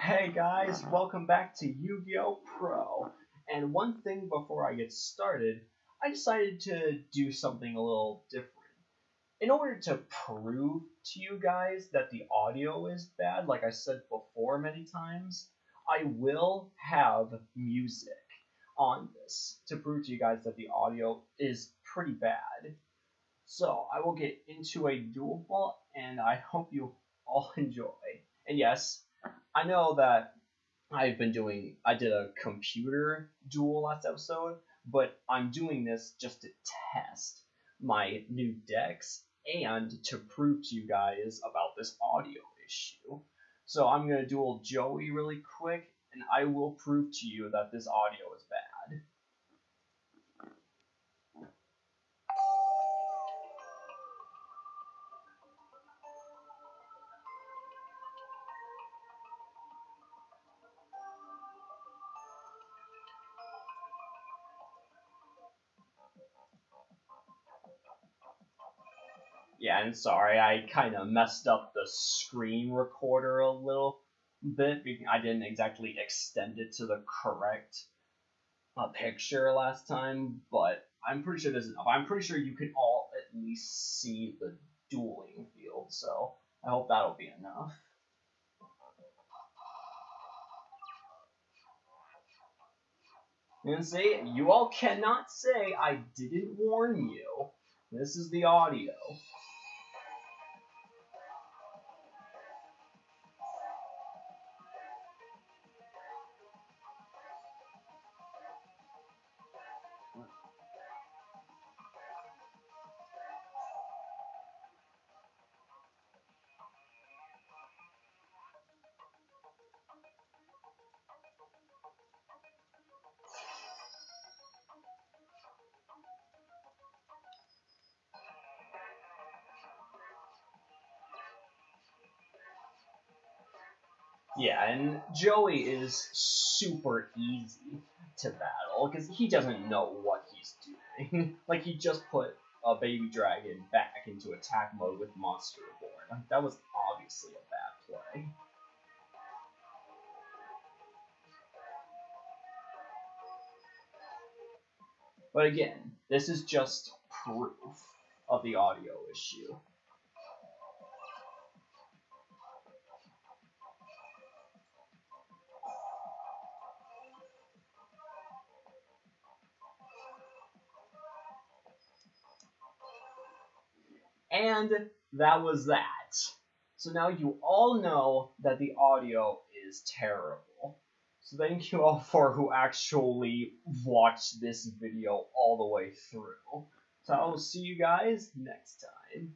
Hey guys, welcome back to Yu-Gi-Oh! Pro. And one thing before I get started, I decided to do something a little different. In order to prove to you guys that the audio is bad, like I said before many times, I will have music on this to prove to you guys that the audio is pretty bad. So I will get into a duel ball, and I hope you all enjoy. And yes, I know that I've been doing, I did a computer duel last episode, but I'm doing this just to test my new decks and to prove to you guys about this audio issue. So I'm going to duel Joey really quick, and I will prove to you that this audio is Yeah, and sorry, I kind of messed up the screen recorder a little bit. I didn't exactly extend it to the correct uh, picture last time, but I'm pretty sure this is enough. I'm pretty sure you can all at least see the dueling field, so I hope that'll be enough. And see, you all cannot say I didn't warn you. This is the audio. Yeah, and Joey is super easy to battle because he doesn't know what he's doing. like he just put a baby dragon back into attack mode with Monster Reborn. Like, that was obviously a bad play. But again, this is just proof of the audio issue. And that was that. So now you all know that the audio is terrible. So thank you all for who actually watched this video all the way through. So I will see you guys next time.